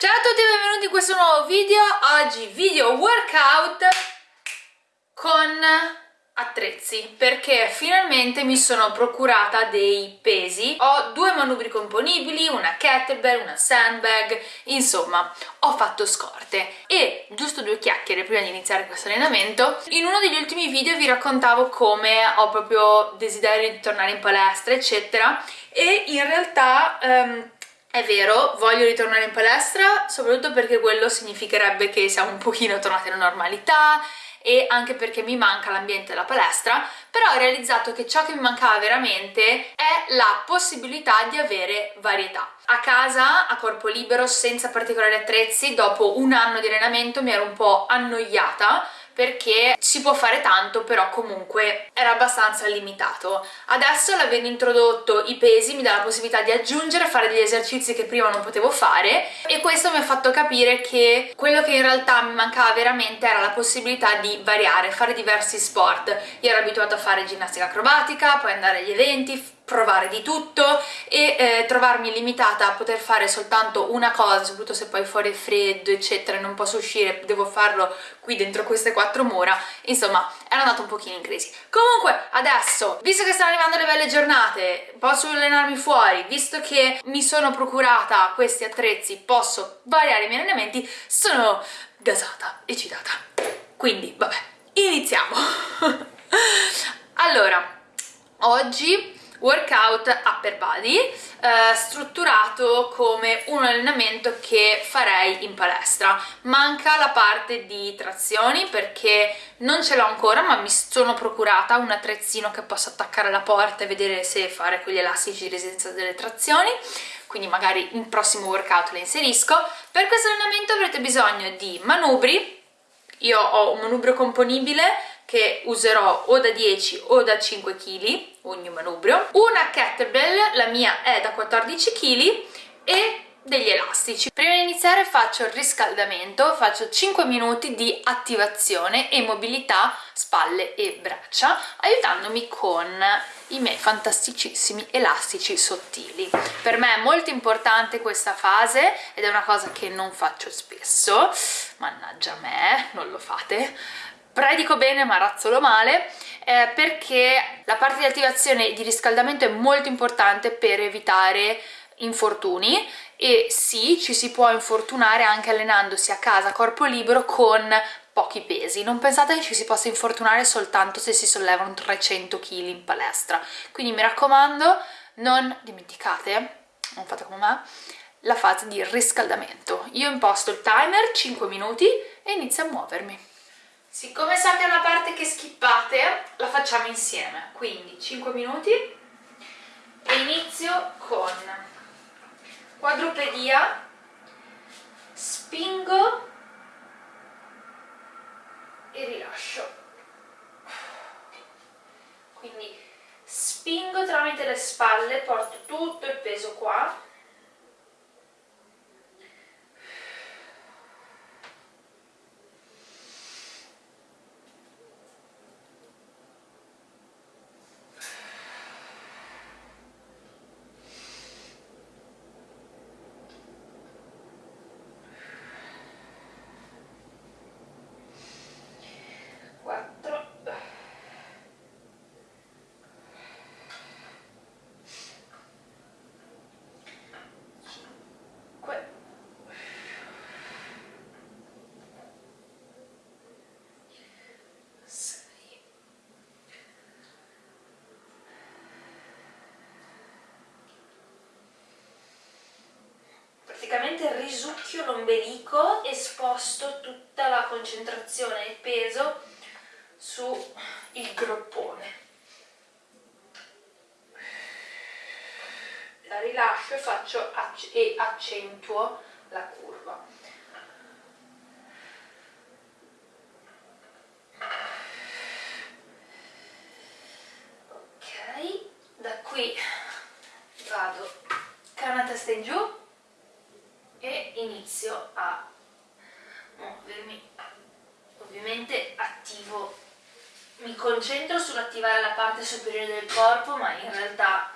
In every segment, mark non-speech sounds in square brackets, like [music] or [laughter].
Ciao a tutti e benvenuti in questo nuovo video, oggi video workout con attrezzi perché finalmente mi sono procurata dei pesi. Ho due manubri componibili, una kettlebell, una sandbag insomma ho fatto scorte. E giusto due chiacchiere prima di iniziare questo allenamento in uno degli ultimi video vi raccontavo come ho proprio desiderio di tornare in palestra eccetera. E in realtà um, è vero, voglio ritornare in palestra, soprattutto perché quello significherebbe che siamo un pochino tornati alla normalità e anche perché mi manca l'ambiente della palestra, però ho realizzato che ciò che mi mancava veramente è la possibilità di avere varietà. A casa, a corpo libero, senza particolari attrezzi, dopo un anno di allenamento mi ero un po' annoiata perché si può fare tanto però comunque era abbastanza limitato. Adesso l'avendo introdotto i pesi mi dà la possibilità di aggiungere, fare degli esercizi che prima non potevo fare e questo mi ha fatto capire che quello che in realtà mi mancava veramente era la possibilità di variare, fare diversi sport. Io ero abituata a fare ginnastica acrobatica, poi andare agli eventi, provare di tutto e eh, trovarmi limitata a poter fare soltanto una cosa, soprattutto se poi fuori è freddo eccetera e non posso uscire, devo farlo qui dentro queste quattro mura, insomma era andato un pochino in crisi. Comunque adesso, visto che stanno arrivando le belle giornate, posso allenarmi fuori, visto che mi sono procurata questi attrezzi, posso variare i miei allenamenti, sono gasata, eccitata. Quindi, vabbè, iniziamo! [laughs] allora, oggi workout upper body eh, strutturato come un allenamento che farei in palestra. Manca la parte di trazioni perché non ce l'ho ancora ma mi sono procurata un attrezzino che posso attaccare alla porta e vedere se fare con gli elastici di resistenza delle trazioni. Quindi magari in prossimo workout le inserisco. Per questo allenamento avrete bisogno di manubri. Io ho un manubrio componibile che userò o da 10 o da 5 kg ogni manubrio, una kettlebell, la mia è da 14 kg e degli elastici. Prima di iniziare faccio il riscaldamento, faccio 5 minuti di attivazione e mobilità spalle e braccia, aiutandomi con i miei fantasticissimi elastici sottili. Per me è molto importante questa fase ed è una cosa che non faccio spesso, mannaggia me, non lo fate, predico bene ma razzolo male eh, perché la parte di attivazione e di riscaldamento è molto importante per evitare infortuni e sì, ci si può infortunare anche allenandosi a casa corpo libero con pochi pesi. Non pensate che ci si possa infortunare soltanto se si sollevano 300 kg in palestra. Quindi mi raccomando, non dimenticate, non fate come me, la fase di riscaldamento. Io imposto il timer 5 minuti e inizio a muovermi. Siccome so che è una parte che skippate, la facciamo insieme, quindi 5 minuti. E inizio con quadrupedia, spingo e rilascio. Quindi spingo tramite le spalle, porto tutto il peso qua, praticamente risucchio l'ombelico e sposto tutta la concentrazione e il peso sul groppone. La rilascio e, faccio, e accentuo la curva. Ok, da qui vado canna testa in giù e inizio a muovermi ovviamente attivo mi concentro sull'attivare la parte superiore del corpo ma in realtà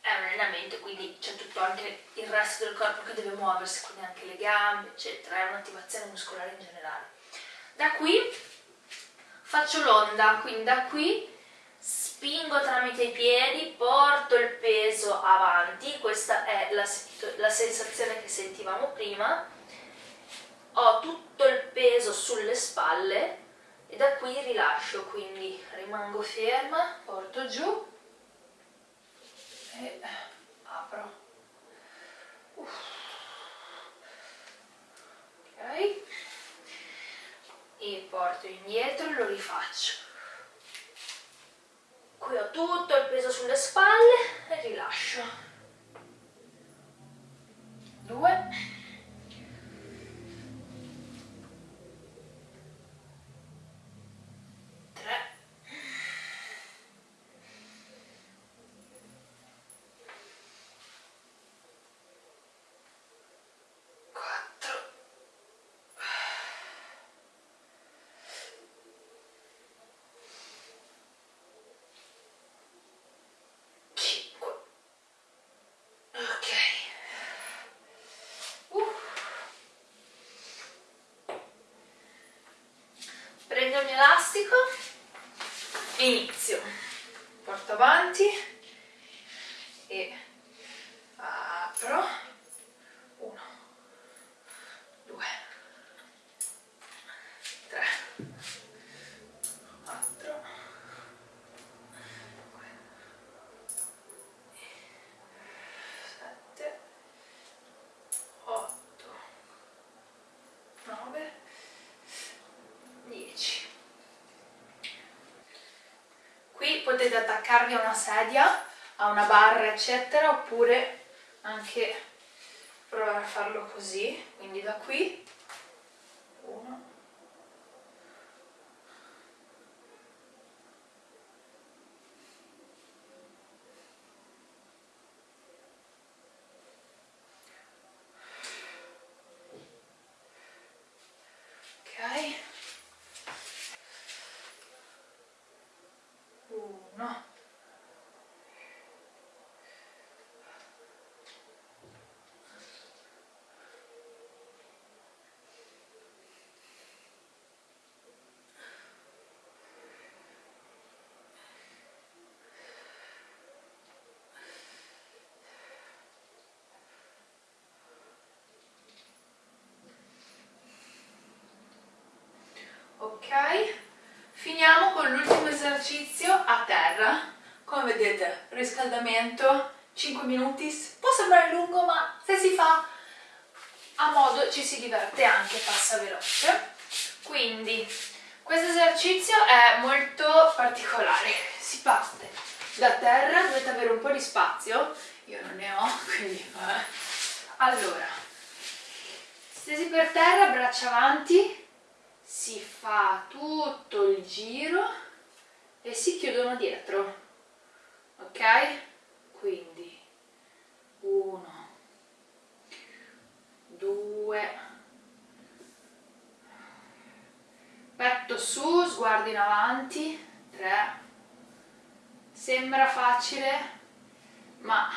è un allenamento, quindi c'è tutto anche il resto del corpo che deve muoversi, quindi anche le gambe, eccetera, è un'attivazione muscolare in generale. Da qui faccio l'onda, quindi da qui spingo tramite i piedi, porto il peso avanti, questa è la, la sensazione che sentivamo prima, ho tutto il peso sulle spalle e da qui rilascio, quindi rimango ferma, porto giù e apro. Uff. Ok. E porto indietro e lo rifaccio. Qui ho tutto il peso sulle spalle e rilascio. Due. prendo il mio elastico e inizio porto avanti e apro uno due tre quattro sette otto nove 10 qui potete attaccarvi a una sedia a una barra eccetera oppure anche provare a farlo così quindi da qui 1 ok? Finiamo con l'ultimo esercizio a terra. Come vedete riscaldamento 5 minuti. Può sembrare lungo ma se si fa a modo ci si diverte anche passa veloce. Quindi questo esercizio è molto particolare. Si parte da terra dovete avere un po' di spazio. Io non ne ho quindi vabbè. allora stesi per terra braccia avanti si fa tutto il giro e si chiudono dietro. Ok? Quindi uno due petto su sguardo in avanti tre. Sembra facile ma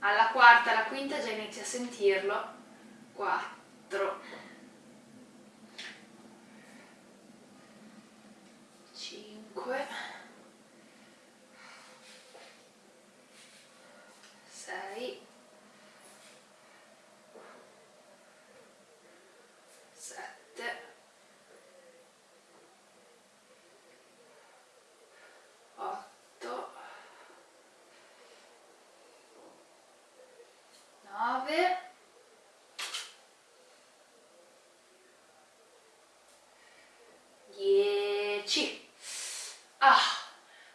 alla quarta alla quinta già inizia a sentirlo. Quattro 5 6 7 8 9 10 Ah,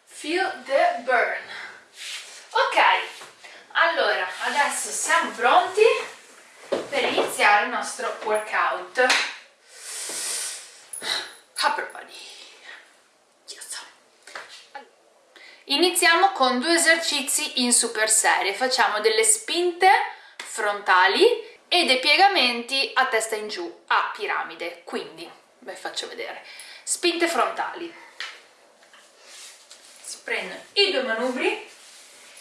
feel the burn. Ok, allora adesso siamo pronti per iniziare il nostro workout. Upper body. Yes. Iniziamo con due esercizi in super serie. Facciamo delle spinte frontali e dei piegamenti a testa in giù, a piramide. Quindi, vi faccio vedere. Spinte frontali prendono i due manubri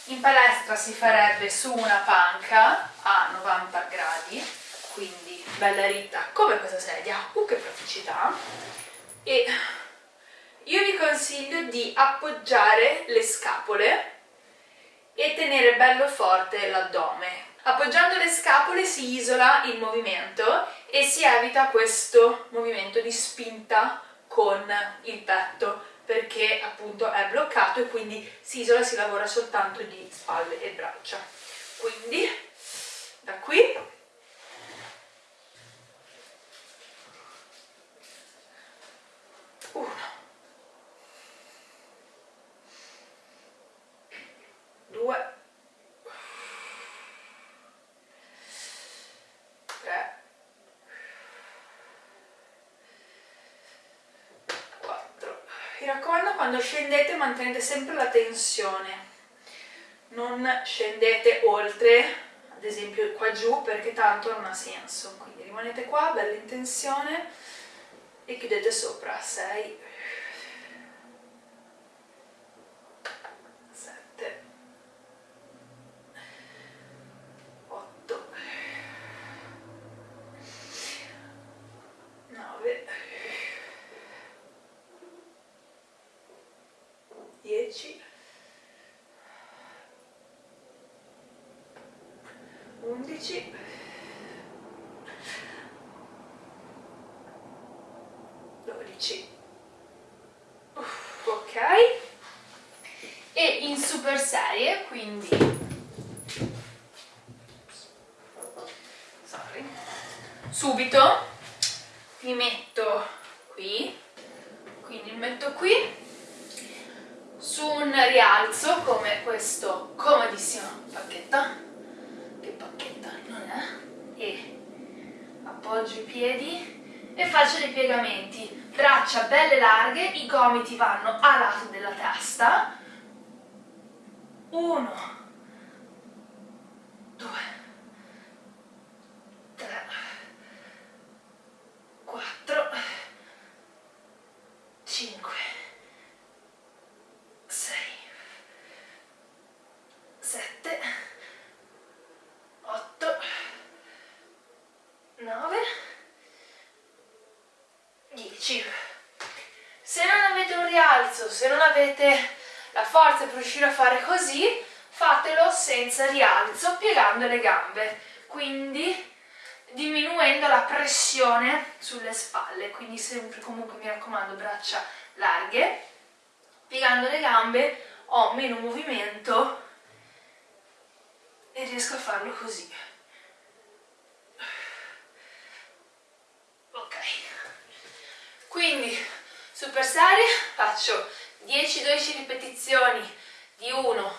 in palestra si farebbe su una panca a 90 gradi, quindi bella ritta come questa sedia, uh che praticità, e io vi consiglio di appoggiare le scapole e tenere bello forte l'addome. Appoggiando le scapole si isola il movimento e si evita questo movimento di spinta con il petto perché appunto è bloccato e quindi si isola, si lavora soltanto di spalle e braccia. Quindi da qui uno due mi raccomando quando scendete mantenete sempre la tensione. Non scendete oltre ad esempio qua giù perché tanto non ha senso. Quindi rimanete qua bella in tensione e chiudete sopra 6 10 11 12 Uff, ok. E in super serie quindi. Sorry. subito mi metto qui quindi mi metto qui su un rialzo come questo comodissimo pacchetto. Che pacchetta non è? E appoggio i piedi e faccio dei piegamenti. Braccia belle larghe i gomiti vanno a lato della testa. Uno due tre quattro cinque 10 se non avete rialzo se non avete la forza per riuscire a fare così fatelo senza rialzo piegando le gambe quindi diminuendo la pressione sulle spalle quindi sempre comunque mi raccomando braccia larghe piegando le gambe ho meno movimento e riesco a farlo così. Quindi super serie faccio 10-12 ripetizioni di uno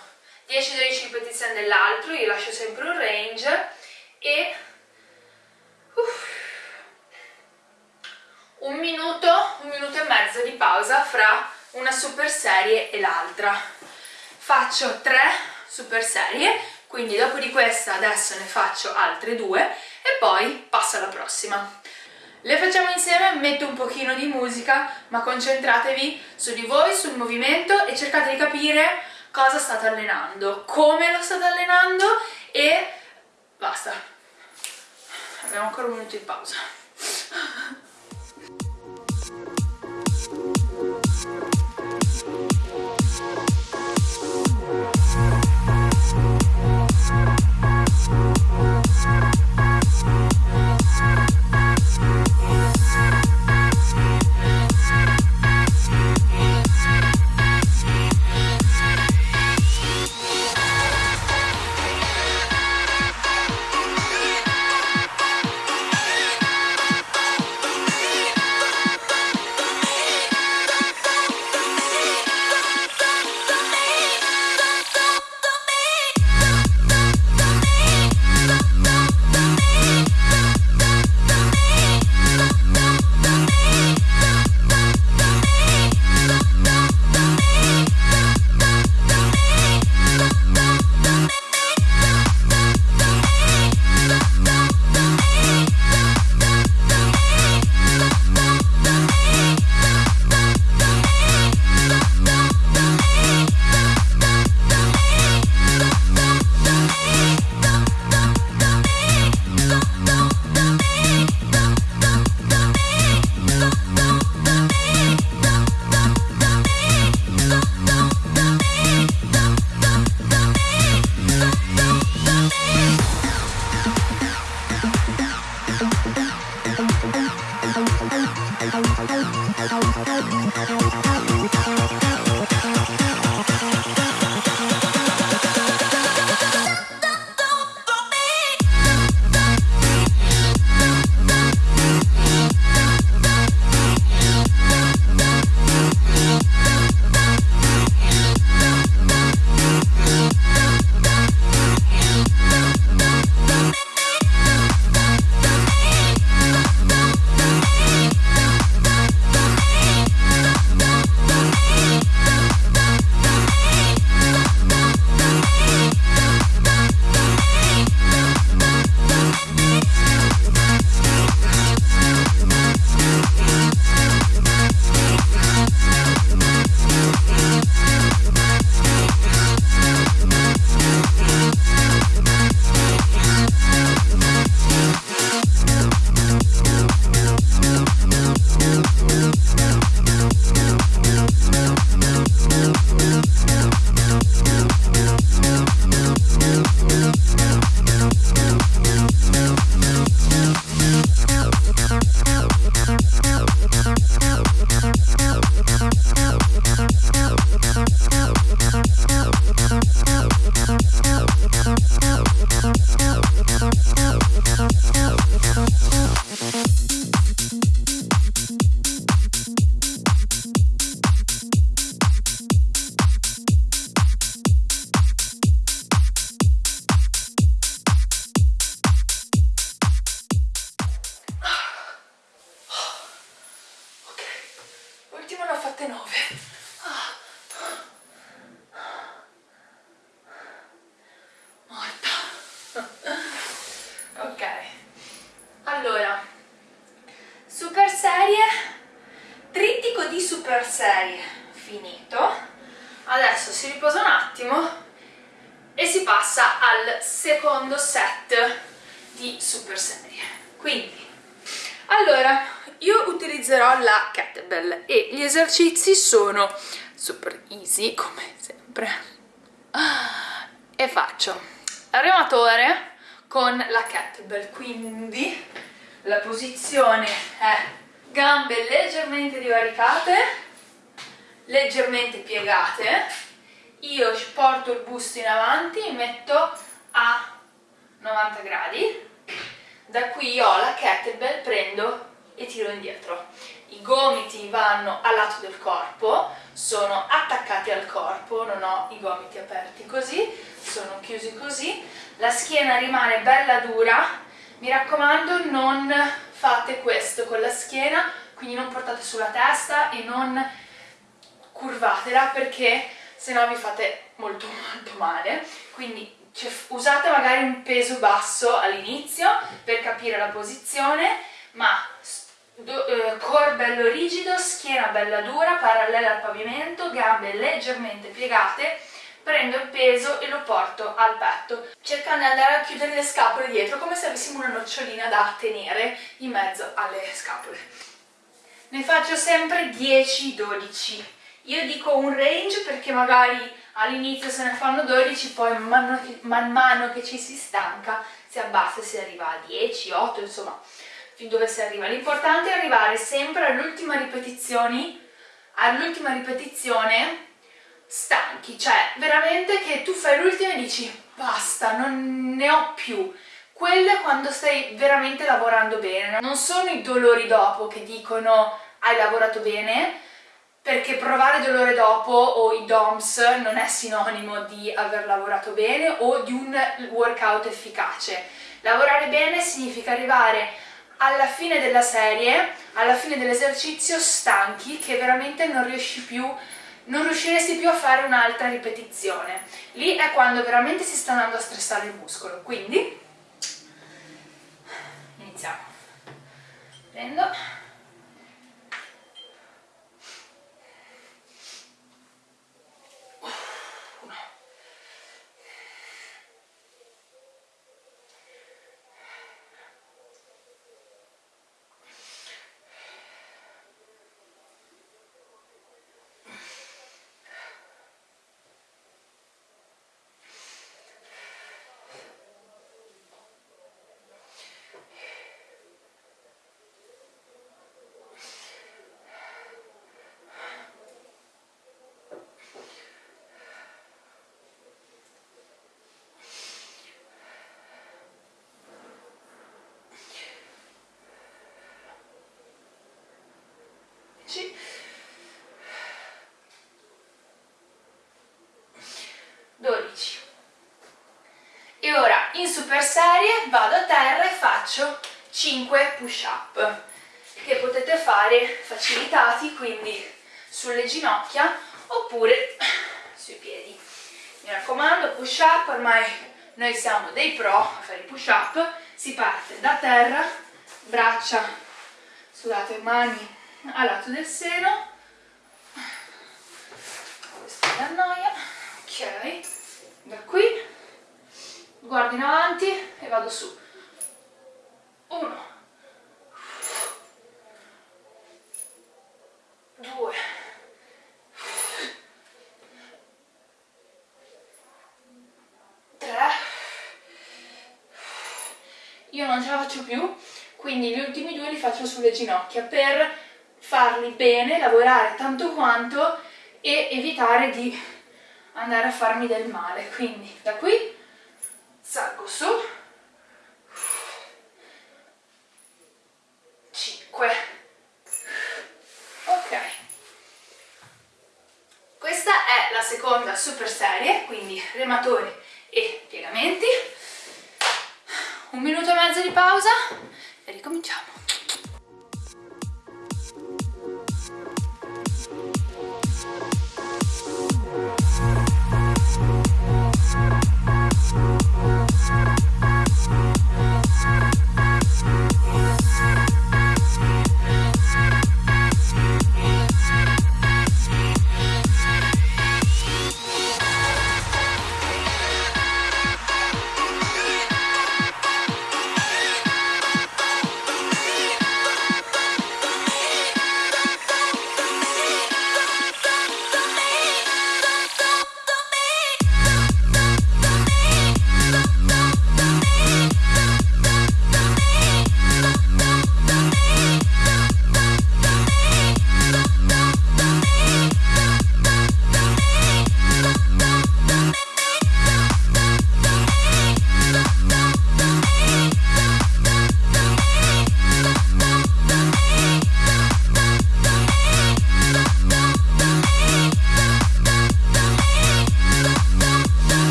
10-12 ripetizioni dell'altro io lascio sempre un range e uff, un minuto un minuto e mezzo di pausa fra una super serie e l'altra. Faccio tre super serie quindi dopo di questa adesso ne faccio altre due e poi passo alla prossima le facciamo insieme, metto un pochino di musica, ma concentratevi su di voi, sul movimento e cercate di capire cosa state allenando, come lo state allenando e basta. Abbiamo ancora un minuto di pausa. Sono super easy come sempre. E faccio. Rematore con la kettlebell quindi la posizione è gambe leggermente divaricate leggermente piegate. Io porto il busto in avanti metto a 90 gradi. Da qui ho la kettlebell, prendo e tiro indietro. I gomiti vanno al lato del corpo, sono attaccati al corpo, non ho i gomiti aperti così, sono chiusi così, la schiena rimane bella dura, mi raccomando non fate questo con la schiena, quindi non portate sulla testa e non curvatela perché se no vi fate molto molto male, quindi cioè, usate magari un peso basso all'inizio per capire la posizione, ma core bello rigido, schiena bella dura, parallela al pavimento, gambe leggermente piegate, prendo il peso e lo porto al petto, cercando di andare a chiudere le scapole dietro come se avessimo una nocciolina da tenere in mezzo alle scapole. Ne faccio sempre 10-12. Io dico un range perché magari all'inizio se ne fanno 12, poi man mano, che, man mano che ci si stanca si abbassa e si arriva a 10, 8, insomma, fin dove si arriva. L'importante è arrivare sempre all'ultima ripetizione, all'ultima ripetizione stanchi, cioè veramente che tu fai l'ultima e dici basta, non ne ho più. Quello è quando stai veramente lavorando bene, non sono i dolori dopo che dicono hai lavorato bene, perché provare dolore dopo o i DOMS non è sinonimo di aver lavorato bene o di un workout efficace. Lavorare bene significa arrivare alla fine della serie, alla fine dell'esercizio stanchi che veramente non riesci più non riusciresti più a fare un'altra ripetizione. Lì è quando veramente si sta andando a stressare il muscolo. Quindi iniziamo. Prendo in super serie vado a terra e faccio 5 push up che potete fare facilitati quindi sulle ginocchia oppure [clears throat] sui piedi. Mi raccomando push up ormai noi siamo dei pro a fare i push up si parte da terra braccia scusate mani al lato del seno. Questo mi annoia ok. da qui guardo in avanti e vado su. Uno. Due. Tre. Io non ce la faccio più quindi gli ultimi due li faccio sulle ginocchia per farli bene, lavorare tanto quanto e evitare di andare a farmi del male. Quindi da qui salgo su. 5 ok. Questa è la seconda super serie quindi rematori e piegamenti. Un minuto e mezzo di pausa e ricominciamo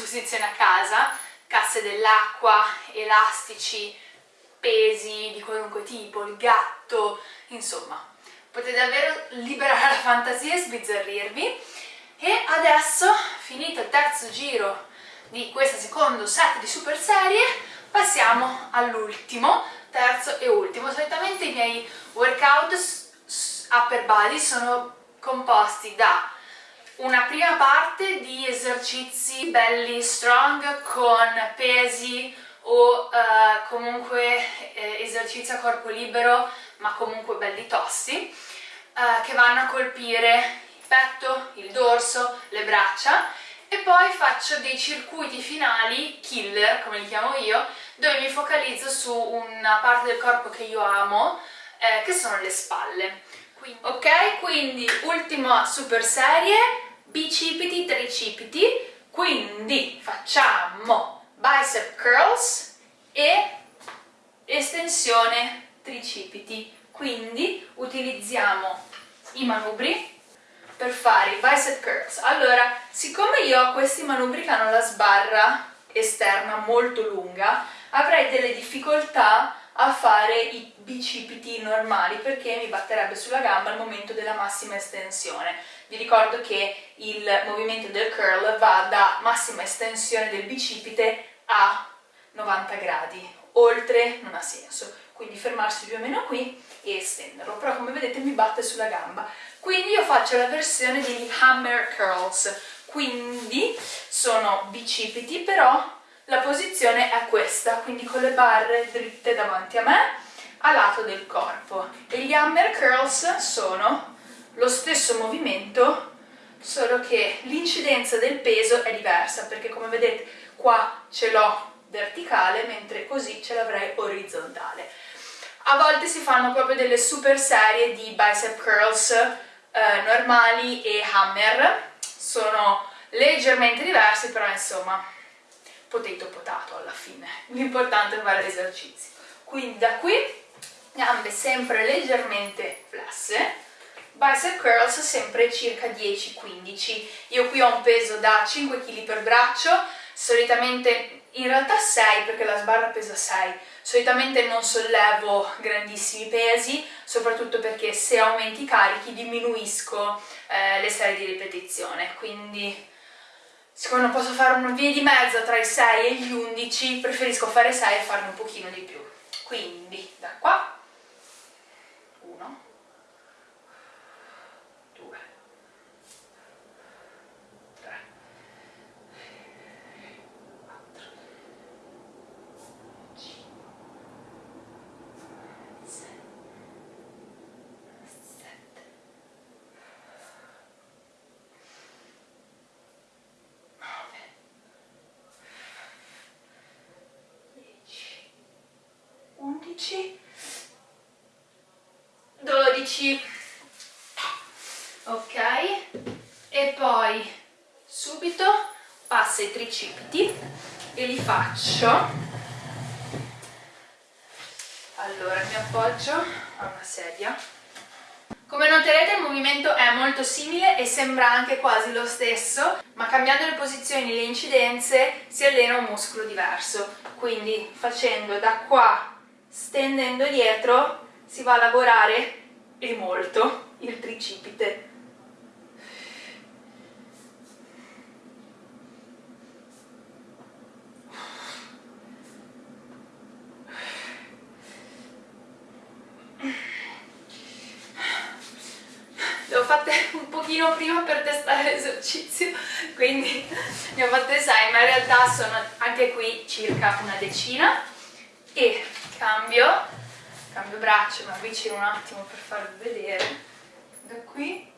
disposizione a casa, casse dell'acqua, elastici, pesi di qualunque tipo, il gatto, insomma, potete davvero liberare la fantasia e sbizzarrirvi. E adesso, finito il terzo giro di questo secondo set di super serie, passiamo all'ultimo, terzo e ultimo. Solitamente i miei workout upper body sono composti da una prima parte di esercizi belli strong con pesi o uh, comunque eh, esercizi a corpo libero ma comunque belli tossi uh, che vanno a colpire il petto, il dorso, le braccia e poi faccio dei circuiti finali, killer come li chiamo io, dove mi focalizzo su una parte del corpo che io amo, eh, che sono le spalle. Quindi, ok, quindi ultima super serie, bicipiti, tricipiti, quindi facciamo bicep curls e estensione tricipiti, quindi utilizziamo i manubri per fare i bicep curls. Allora, siccome io ho questi manubri che hanno la sbarra esterna molto lunga, avrei delle difficoltà a fare i bicipiti normali perché mi batterebbe sulla gamba al momento della massima estensione. Vi ricordo che il movimento del curl va da massima estensione del bicipite a 90 gradi, oltre non ha senso, quindi fermarsi più o meno qui e estenderlo, però come vedete mi batte sulla gamba. Quindi io faccio la versione degli hammer curls, quindi sono bicipiti però la posizione è questa, quindi con le barre dritte davanti a me, a lato del corpo. E gli hammer curls sono lo stesso movimento, solo che l'incidenza del peso è diversa, perché come vedete qua ce l'ho verticale, mentre così ce l'avrei orizzontale. A volte si fanno proprio delle super serie di bicep curls eh, normali e hammer, sono leggermente diversi, però insomma potato potato alla fine, l'importante è fare l'esercizio. Quindi da qui gambe sempre leggermente flesse, bicep curls sempre circa 10-15, io qui ho un peso da 5 kg per braccio, solitamente in realtà 6 perché la sbarra pesa 6, solitamente non sollevo grandissimi pesi, soprattutto perché se aumenti i carichi diminuisco eh, le serie di ripetizione, quindi siccome non posso fare una via di mezzo tra i 6 e gli 11, preferisco fare 6 e farne un pochino di più. Quindi da qua ok. E poi subito passo i tricipiti e li faccio. Allora mi appoggio a una sedia. Come noterete il movimento è molto simile e sembra anche quasi lo stesso, ma cambiando le posizioni e le incidenze si allena un muscolo diverso. Quindi facendo da qua, stendendo dietro, si va a lavorare e molto il tricipite. Le ho fatte un pochino prima per testare l'esercizio, quindi ne ho fatte 6, ma in realtà sono anche qui circa una decina e cambio cambio braccio, mi avvicino un attimo per farvi vedere. Da qui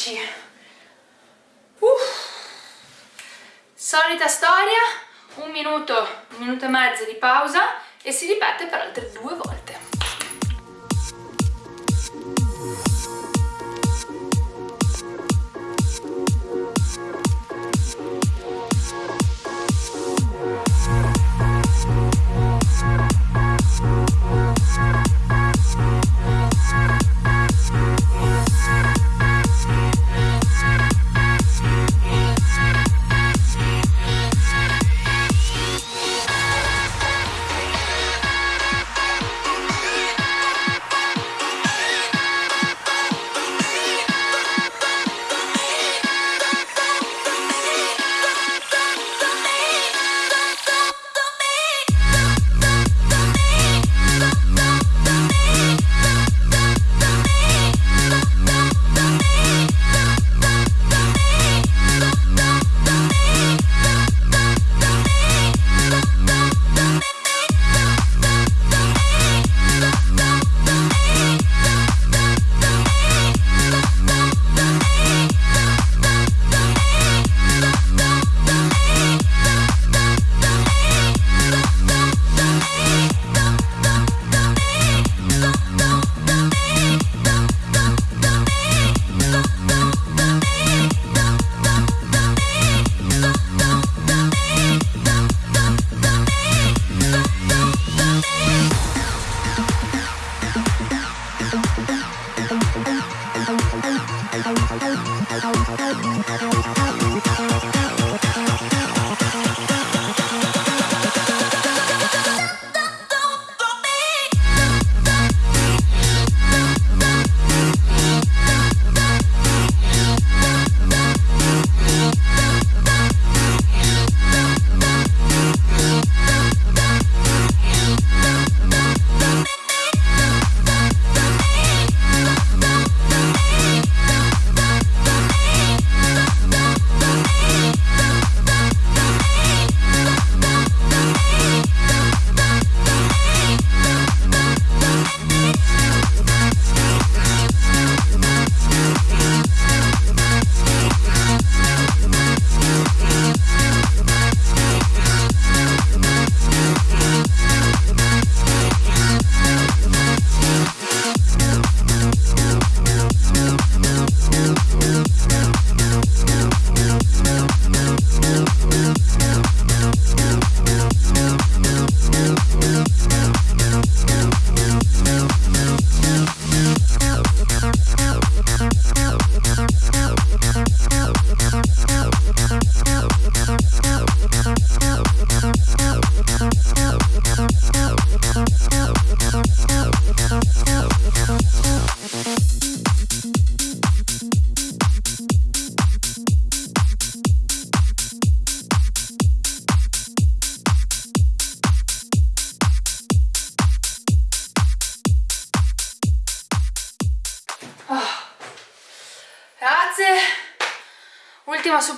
10 Uff. solita storia un minuto, un minuto e mezzo di pausa e si ripete per altre due volte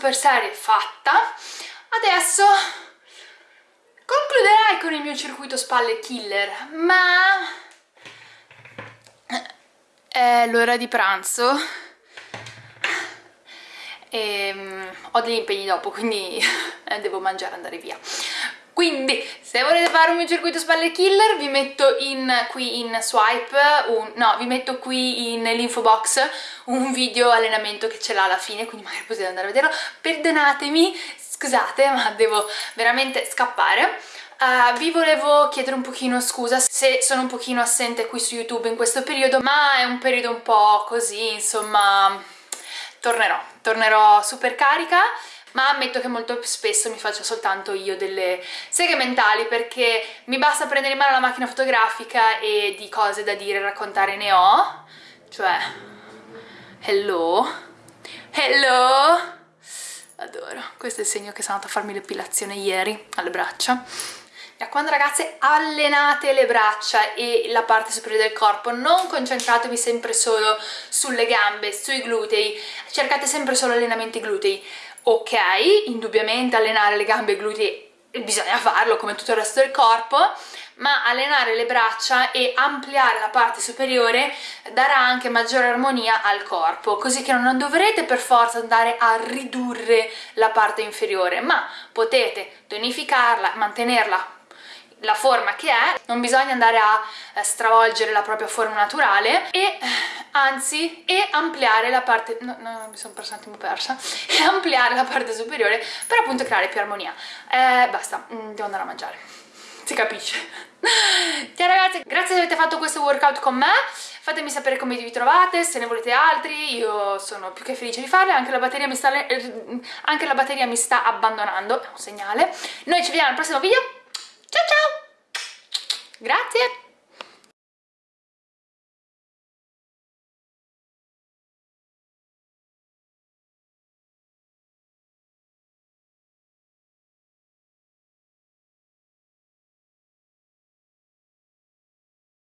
super serie fatta. Adesso concluderai con il mio circuito spalle killer, ma è l'ora di pranzo e um, ho degli impegni dopo, quindi [laughs] devo mangiare e andare via. Quindi, se volete fare un mio circuito spalle killer, vi metto in, qui in swipe, un, no, vi metto qui nell'info box un video allenamento che ce l'ha alla fine, quindi magari potete andare a vederlo. Perdonatemi, scusate, ma devo veramente scappare. Uh, vi volevo chiedere un pochino scusa se sono un pochino assente qui su YouTube in questo periodo, ma è un periodo un po' così, insomma, tornerò, tornerò super carica ma ammetto che molto spesso mi faccio soltanto io delle seghe mentali perché mi basta prendere in mano la macchina fotografica e di cose da dire e raccontare ne ho, cioè, hello, hello, adoro, questo è il segno che sono andata a farmi l'epilazione ieri alle braccia. Raccomando ragazze allenate le braccia e la parte superiore del corpo non concentratevi sempre solo sulle gambe, sui glutei. Cercate sempre solo allenamenti glutei ok, indubbiamente allenare le gambe e i glutei bisogna farlo come tutto il resto del corpo ma allenare le braccia e ampliare la parte superiore darà anche maggiore armonia al corpo, così che non dovrete per forza andare a ridurre la parte inferiore, ma potete tonificarla, mantenerla la forma che è, non bisogna andare a eh, stravolgere la propria forma naturale e eh, anzi e ampliare la parte no, no mi sono persa un attimo persa. [laughs] E ampliare la parte superiore per appunto creare più armonia. Eh, basta, mm, devo andare a mangiare. Si capisce. [laughs] Ciao ragazzi, grazie se avete fatto questo workout con me. Fatemi sapere come vi trovate, se ne volete altri, io sono più che felice di farli, anche la batteria mi sta, anche la batteria mi sta abbandonando, è un segnale. Noi ci vediamo al prossimo video, ciao ciao! Grazie!